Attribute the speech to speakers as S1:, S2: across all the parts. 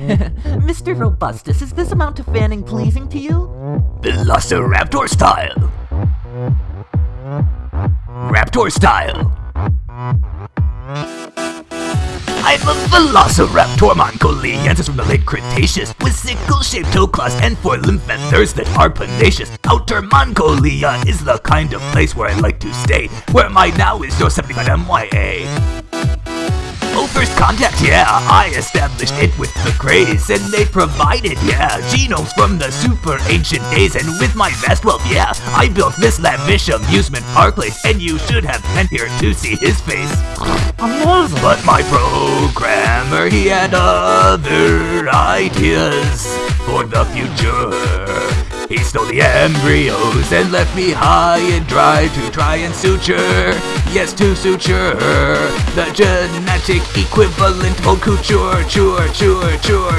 S1: Mr. Robustus, is this amount of fanning pleasing to you?
S2: Velociraptor style. Raptor style. I'm a Velociraptor Mongoliensis from the late Cretaceous with sickle-shaped toe claws and forelimb feathers that are pugnacious. Outer Mongolia is the kind of place where I like to stay, where my now is your 75 MYA. First contact, yeah, I established it with the craze, and they provided, yeah, genomes from the super ancient days, and with my vast wealth, yeah, I built this lavish amusement park place, and you should have been here to see his face. But my programmer, he had other ideas for the future. He stole the embryos and left me high and dry to try and suture. Yes, to suture the genetic equivalent of couture, cure, cure, cure.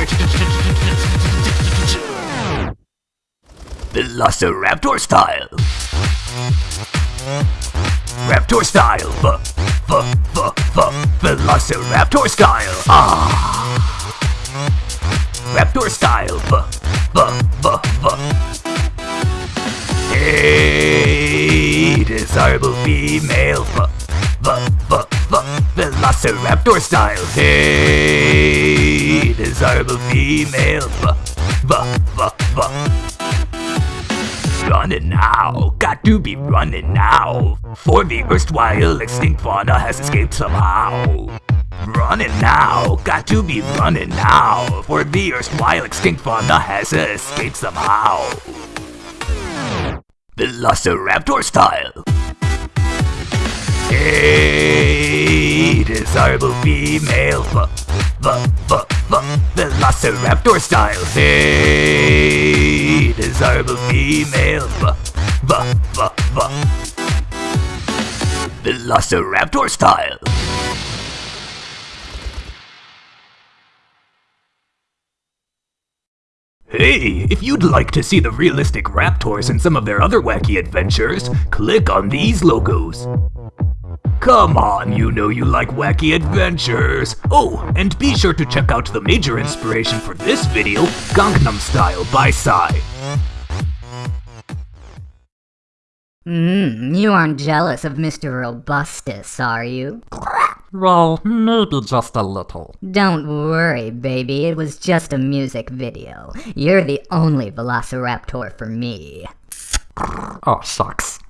S2: Velociraptor style. Raptor style. V, v, v, v. Velociraptor style. Ah. Female, f f f Velociraptor style. Hey, desirable female, f f f Running now, got to be running now. For the erstwhile extinct fauna has escaped somehow. Running now, got to be running now. For the erstwhile extinct fauna has escaped somehow. Velociraptor style. Hey, desirable female, f f f f Velociraptor style. Hey, desirable female, f f f f Velociraptor style. Hey, if you'd like to see the realistic Raptors and some of their other wacky adventures, click on these logos. Come on, you know you like wacky adventures. Oh, and be sure to check out the major inspiration for this video, Gangnam Style by Psy.
S3: Mmm, you aren't jealous of Mr. Robustus, are you?
S4: Well, maybe just a little.
S3: Don't worry, baby, it was just a music video. You're the only Velociraptor for me.
S4: Oh, shucks.